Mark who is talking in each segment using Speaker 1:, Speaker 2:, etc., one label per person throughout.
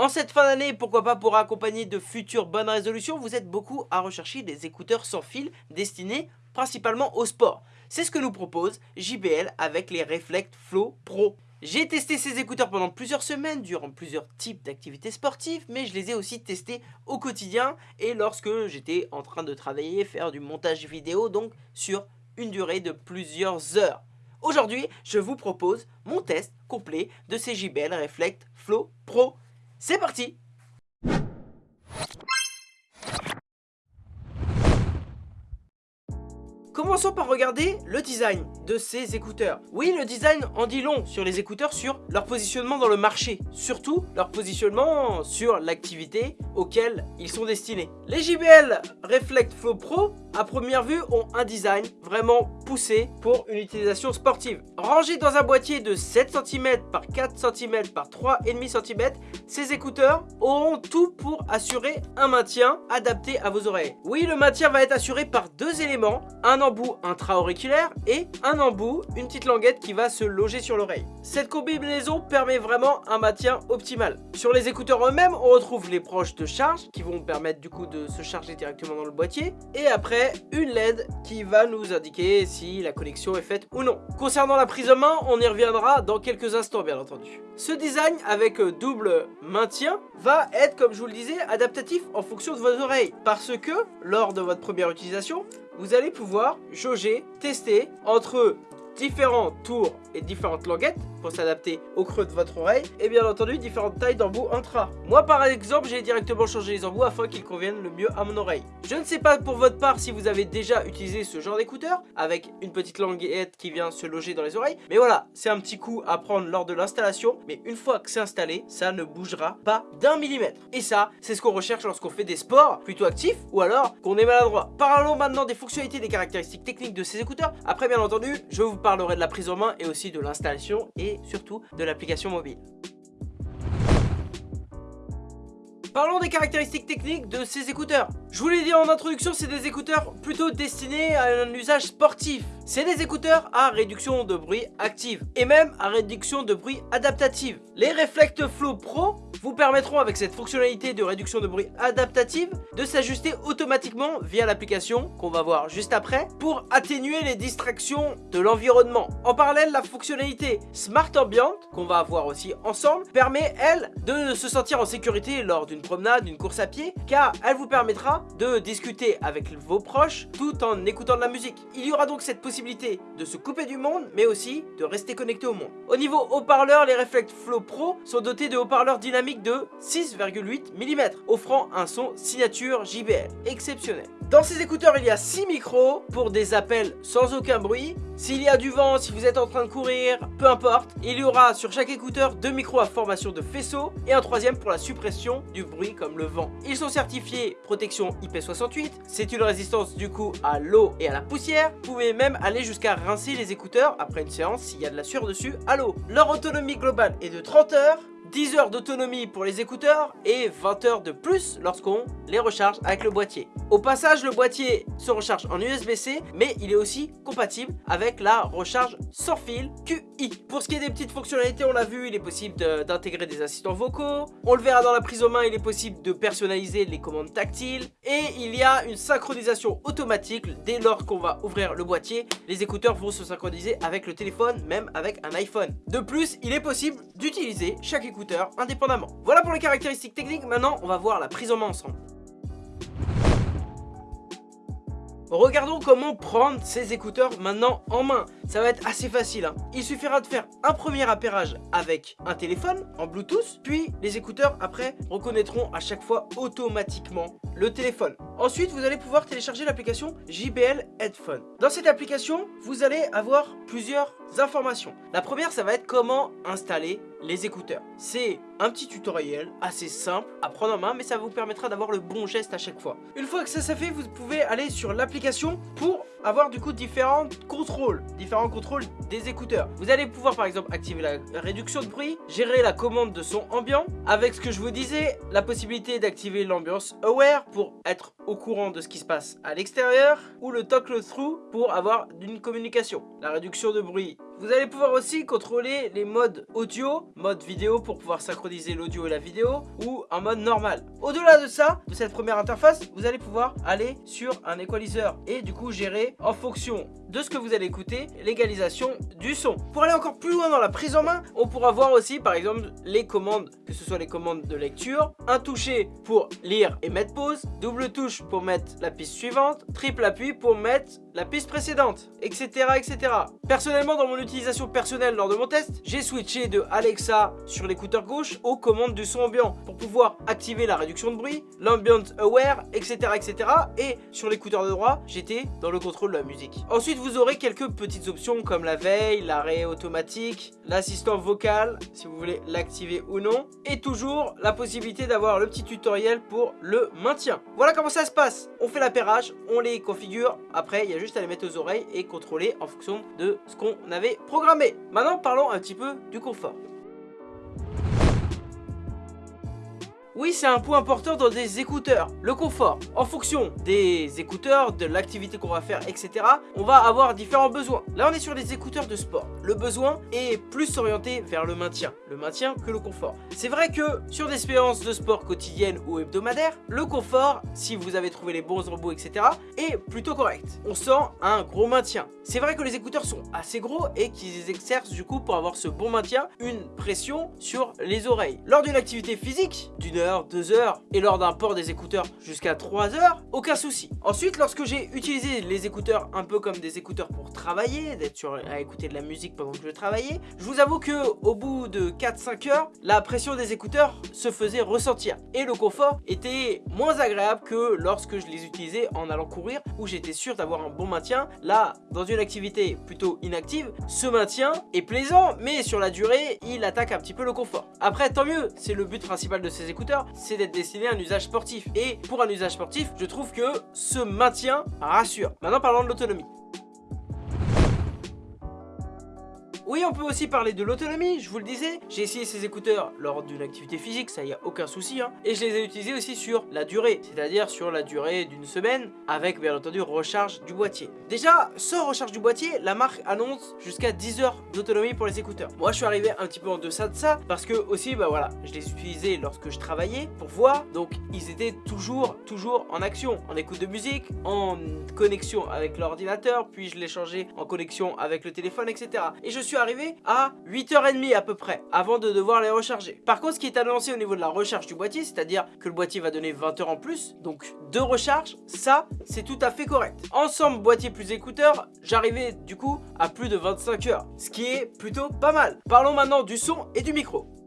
Speaker 1: En cette fin d'année, pourquoi pas pour accompagner de futures bonnes résolutions, vous êtes beaucoup à rechercher des écouteurs sans fil destinés principalement au sport. C'est ce que nous propose JBL avec les Reflect Flow Pro. J'ai testé ces écouteurs pendant plusieurs semaines, durant plusieurs types d'activités sportives, mais je les ai aussi testés au quotidien et lorsque j'étais en train de travailler, faire du montage vidéo, donc sur une durée de plusieurs heures. Aujourd'hui, je vous propose mon test complet de ces JBL Reflect Flow Pro. C'est parti Commençons par regarder le design de ces écouteurs. Oui, le design en dit long sur les écouteurs, sur leur positionnement dans le marché. Surtout, leur positionnement sur l'activité auquel ils sont destinés. Les JBL Reflect Flow Pro, à première vue, ont un design vraiment poussé pour une utilisation sportive. Rangés dans un boîtier de 7 cm par 4 cm par 3,5 cm, ces écouteurs auront tout pour assurer un maintien adapté à vos oreilles. Oui, le maintien va être assuré par deux éléments, un embout intra-auriculaire et un embout, une petite languette qui va se loger sur l'oreille. Cette combinaison permet vraiment un maintien optimal. Sur les écouteurs eux-mêmes, on retrouve les proches de charge qui vont permettre du coup de se charger directement dans le boîtier et après une LED qui va nous indiquer si la connexion est faite ou non. Concernant la prise en main, on y reviendra dans quelques instants bien entendu. Ce design avec double maintien va être comme je vous le disais adaptatif en fonction de vos oreilles parce que lors de votre première utilisation, vous allez pouvoir jauger, tester entre différents tours et différentes languettes pour s'adapter au creux de votre oreille et bien entendu différentes tailles d'embouts intra. Moi par exemple j'ai directement changé les embouts afin qu'ils conviennent le mieux à mon oreille. Je ne sais pas pour votre part si vous avez déjà utilisé ce genre d'écouteur avec une petite languette qui vient se loger dans les oreilles mais voilà c'est un petit coup à prendre lors de l'installation mais une fois que c'est installé ça ne bougera pas d'un millimètre et ça c'est ce qu'on recherche lorsqu'on fait des sports plutôt actifs ou alors qu'on est maladroit. Parlons maintenant des fonctionnalités des caractéristiques techniques de ces écouteurs après bien entendu je vous parlerai de la prise en main et aussi de l'installation et surtout de l'application mobile. Parlons des caractéristiques techniques de ces écouteurs. Je vous l'ai dit en introduction, c'est des écouteurs plutôt destinés à un usage sportif. C'est des écouteurs à réduction de bruit active et même à réduction de bruit adaptative. Les Reflect Flow Pro vous permettront avec cette fonctionnalité de réduction de bruit adaptative de s'ajuster automatiquement via l'application qu'on va voir juste après pour atténuer les distractions de l'environnement. En parallèle, la fonctionnalité Smart Ambient qu'on va voir aussi ensemble permet elle de se sentir en sécurité lors d'une promenade, d'une course à pied car elle vous permettra de discuter avec vos proches tout en écoutant de la musique. Il y aura donc cette possibilité de se couper du monde mais aussi de rester connecté au monde. Au niveau haut-parleur, les Reflect Flow Pro sont dotés de haut-parleurs dynamiques de 6,8 mm offrant un son signature JBL exceptionnel. Dans ces écouteurs, il y a 6 micros pour des appels sans aucun bruit. S'il y a du vent, si vous êtes en train de courir, peu importe, il y aura sur chaque écouteur deux micros à formation de faisceau et un troisième pour la suppression du bruit comme le vent. Ils sont certifiés protection IP68, c'est une résistance du coup à l'eau et à la poussière. Vous pouvez même aller jusqu'à rincer les écouteurs après une séance s'il y a de la sueur dessus à l'eau. Leur autonomie globale est de 30 heures 10 heures d'autonomie pour les écouteurs et 20 heures de plus lorsqu'on les recharge avec le boîtier. Au passage, le boîtier se recharge en USB-C, mais il est aussi compatible avec la recharge sans fil QI. Pour ce qui est des petites fonctionnalités, on l'a vu, il est possible d'intégrer des assistants vocaux. On le verra dans la prise en main, il est possible de personnaliser les commandes tactiles. Et il y a une synchronisation automatique dès lors qu'on va ouvrir le boîtier. Les écouteurs vont se synchroniser avec le téléphone, même avec un iPhone. De plus, il est possible d'utiliser chaque écouteur indépendamment. Voilà pour les caractéristiques techniques, maintenant on va voir la prise en main ensemble. Regardons comment prendre ces écouteurs maintenant en main. Ça va être assez facile. Hein. Il suffira de faire un premier appairage avec un téléphone en Bluetooth. Puis les écouteurs après reconnaîtront à chaque fois automatiquement le téléphone. Ensuite, vous allez pouvoir télécharger l'application JBL Headphone. Dans cette application, vous allez avoir plusieurs informations. La première, ça va être comment installer les écouteurs. C'est un petit tutoriel assez simple à prendre en main, mais ça vous permettra d'avoir le bon geste à chaque fois. Une fois que ça s'est fait, vous pouvez aller sur l'application pour avoir du coup différents contrôles, différents contrôles des écouteurs. Vous allez pouvoir par exemple activer la réduction de bruit, gérer la commande de son ambiant, avec ce que je vous disais, la possibilité d'activer l'ambiance aware pour être au courant de ce qui se passe à l'extérieur, ou le toggle through pour avoir une communication. La réduction de bruit Vous allez pouvoir aussi contrôler les modes audio, mode vidéo pour pouvoir synchroniser l'audio et la vidéo ou en mode normal. Au-delà de ça, de cette première interface, vous allez pouvoir aller sur un équaliseur et du coup gérer en fonction de ce que vous allez écouter l'égalisation du son. Pour aller encore plus loin dans la prise en main, on pourra voir aussi par exemple les commandes, que ce soit les commandes de lecture, un toucher pour lire et mettre pause, double touche pour mettre la piste suivante, triple appui pour mettre la piste précédente, etc. etc. Personnellement, dans mon utilisation personnelle lors de mon test, j'ai switché de Alexa sur l'écouteur gauche aux commandes du son ambiant pour pouvoir activer la réduction de bruit, l'ambient aware, etc. etc. Et sur l'écouteur de droit, j'étais dans le contrôle de la musique. Ensuite, vous aurez quelques petites options comme la veille, l'arrêt automatique, l'assistant vocal, si vous voulez l'activer ou non, et toujours la possibilité d'avoir le petit tutoriel pour le maintien. Voilà comment ça se passe. On fait l'appairage, on les configure, après il y a juste à les mettre aux oreilles et contrôler en fonction de ce qu'on avait programmé. Maintenant, parlons un petit peu du confort. Oui, c'est un point important dans des écouteurs, le confort. En fonction des écouteurs, de l'activité qu'on va faire, etc., on va avoir différents besoins. Là, on est sur les écouteurs de sport. Le besoin est plus orienté vers le maintien, le maintien que le confort. C'est vrai que sur des expériences de sport quotidiennes ou hebdomadaires, le confort, si vous avez trouvé les bons robots, etc., est plutôt correct. On sent un gros maintien. C'est vrai que les écouteurs sont assez gros et qu'ils exercent du coup pour avoir ce bon maintien une pression sur les oreilles. Lors d'une activité physique, d'une heure 2 heures et lors d'un port des écouteurs jusqu'à 3 heures, aucun souci. Ensuite, lorsque j'ai utilisé les écouteurs un peu comme des écouteurs pour travailler, d'être sur à écouter de la musique pendant que je travaillais, je vous avoue que au bout de 4-5 heures, la pression des écouteurs se faisait ressentir et le confort était moins agréable que lorsque je les utilisais en allant courir où j'étais sûr d'avoir un bon maintien. Là, dans une activité plutôt inactive, ce maintien est plaisant mais sur la durée, il attaque un petit peu le confort. Après, tant mieux, c'est le but principal de ces écouteurs, c'est d'être destiné à un usage sportif. Et pour un usage sportif, je trouve que ce maintien rassure. Maintenant, parlons de l'autonomie. Oui, on peut aussi parler de l'autonomie, je vous le disais. J'ai essayé ces écouteurs lors d'une activité physique, ça y a aucun souci. Hein. Et je les ai utilisés aussi sur la durée, c'est-à-dire sur la durée d'une semaine, avec bien entendu recharge du boîtier. Déjà, sans recharge du boîtier, la marque annonce jusqu'à 10 heures d'autonomie pour les écouteurs. Moi, je suis arrivé un petit peu en deçà de ça, parce que aussi, bah voilà, je les utilisais lorsque je travaillais pour voir, donc ils étaient toujours, toujours en action, en écoute de musique, en connexion avec l'ordinateur, puis je les changeais en connexion avec le téléphone, etc. Et je suis arrivé à 8h30 à peu près, avant de devoir les recharger. Par contre, ce qui est annoncé au niveau de la recharge du boîtier, c'est-à-dire que le boîtier va donner 20 heures en plus, donc deux recharges, ça, c'est tout à fait correct. Ensemble, boîtier plus écouteur, j'arrivais du coup à plus de 25 heures, ce qui est plutôt pas mal. Parlons maintenant du son et du micro.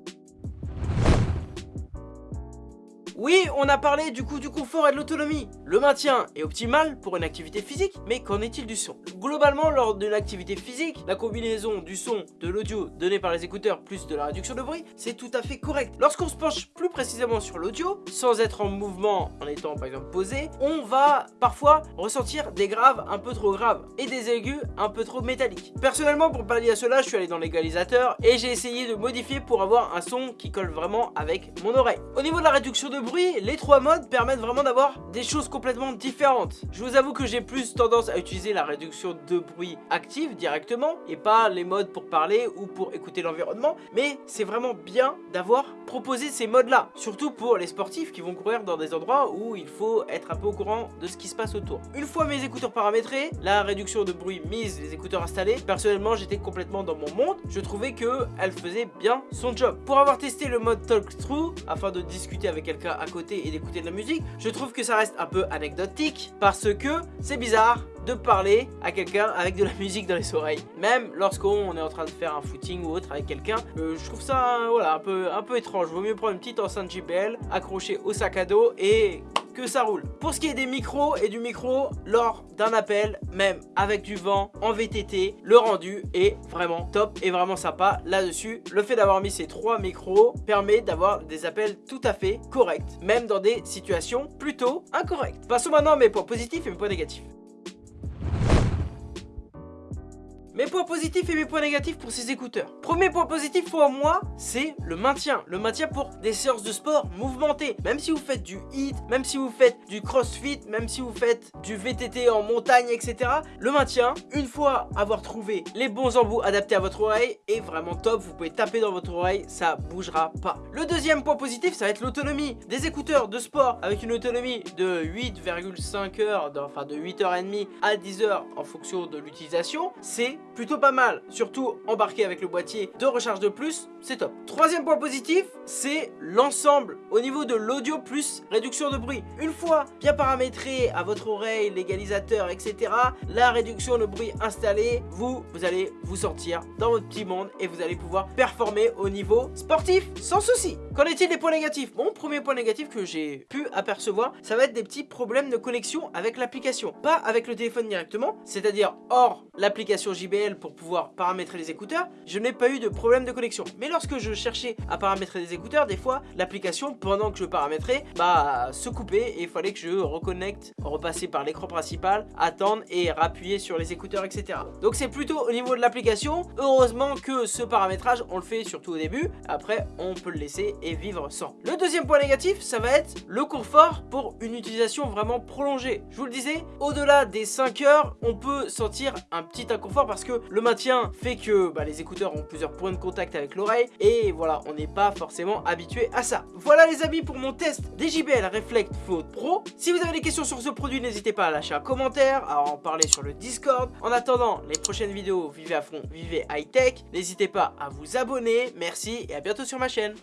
Speaker 1: Oui, on a parlé du coup du confort et de l'autonomie. Le maintien est optimal pour une activité physique, mais qu'en est-il du son? Globalement, lors d'une activité physique, la combinaison du son, de l'audio donné par les écouteurs plus de la réduction de bruit, c'est tout à fait correct. Lorsqu'on se penche plus précisément sur l'audio, sans être en mouvement, en étant par exemple posé, on va parfois ressentir des graves un peu trop graves et des aigus un peu trop métalliques. Personnellement, pour pallier à cela, je suis allé dans l'égalisateur et j'ai essayé de modifier pour avoir un son qui colle vraiment avec mon oreille. Au niveau de la réduction de bruit, les trois modes permettent vraiment d'avoir des choses complètement différentes. Je vous avoue que j'ai plus tendance à utiliser la réduction de bruit active directement et pas les modes pour parler ou pour écouter l'environnement. Mais c'est vraiment bien d'avoir proposé ces modes là. Surtout pour les sportifs qui vont courir dans des endroits où il faut être un peu au courant de ce qui se passe autour. Une fois mes écouteurs paramétrés, la réduction de bruit mise, les écouteurs installés, personnellement j'étais complètement dans mon monde. Je trouvais que elle faisait bien son job. Pour avoir testé le mode Talk Through afin de discuter avec quelqu'un à côté et d'écouter de la musique, je trouve que ça reste un peu anecdotique parce que c'est bizarre de parler à quelqu'un avec de la musique dans les oreilles. Même lorsqu'on est en train de faire un footing ou autre avec quelqu'un, euh, je trouve ça voilà, un, peu, un peu étrange. Vaut mieux prendre une petite enceinte JBL accrochée au sac à dos et que ça roule. Pour ce qui est des micros et du micro, lors d'un appel, même avec du vent en VTT, le rendu est vraiment top et vraiment sympa là-dessus. Le fait d'avoir mis ces trois micros permet d'avoir des appels tout à fait corrects, même dans des situations plutôt incorrectes. Passons maintenant à mes points positifs et mes points négatifs. Mes points positifs et mes points négatifs pour ces écouteurs. Premier point positif pour moi, c'est le maintien. Le maintien pour des séances de sport mouvementées. Même si vous faites du HIIT, même si vous faites du crossfit, même si vous faites du VTT en montagne, etc. Le maintien, une fois avoir trouvé les bons embouts adaptés à votre oreille, est vraiment top. Vous pouvez taper dans votre oreille, ça bougera pas. Le deuxième point positif, ça va être l'autonomie. Des écouteurs de sport avec une autonomie de 8,5 heures, enfin de 8h30 à 10 heures en fonction de l'utilisation, c'est plutôt pas mal. Surtout embarqué avec le boîtier de recharge de plus, c'est top. Troisième point positif, c'est l'ensemble au niveau de l'audio plus réduction de bruit. Une fois bien paramétré à votre oreille, l'égalisateur, etc., la réduction de bruit installée, vous, vous allez vous sortir dans votre petit monde et vous allez pouvoir performer au niveau sportif sans souci. Qu'en est-il des points négatifs? Bon, premier point négatif que j'ai pu apercevoir, ça va être des petits problèmes de connexion avec l'application. Pas avec le téléphone directement, c'est-à-dire hors l'application Pour pouvoir paramétrer les écouteurs, je n'ai pas eu de problème de connexion. Mais lorsque je cherchais à paramétrer des écouteurs, des fois, l'application, pendant que je paramétrais, bah, se coupait et il fallait que je reconnecte, repasser par l'écran principal, attendre et rappuyer sur les écouteurs, etc. Donc c'est plutôt au niveau de l'application. Heureusement que ce paramétrage, on le fait surtout au début. Après, on peut le laisser et vivre sans. Le deuxième point négatif, ça va être le confort pour une utilisation vraiment prolongée. Je vous le disais, au-delà des 5 heures, on peut sentir un petit inconfort parce que le maintien fait que bah, les écouteurs ont plusieurs points de contact avec l'oreille et voilà, on n'est pas forcément habitué à ça. Voilà les amis pour mon test des JBL Reflect Float Pro. Si vous avez des questions sur ce produit, n'hésitez pas à lâcher un commentaire, à en parler sur le Discord. En attendant les prochaines vidéos, vivez à fond, vivez high tech. N'hésitez pas à vous abonner. Merci et à bientôt sur ma chaîne.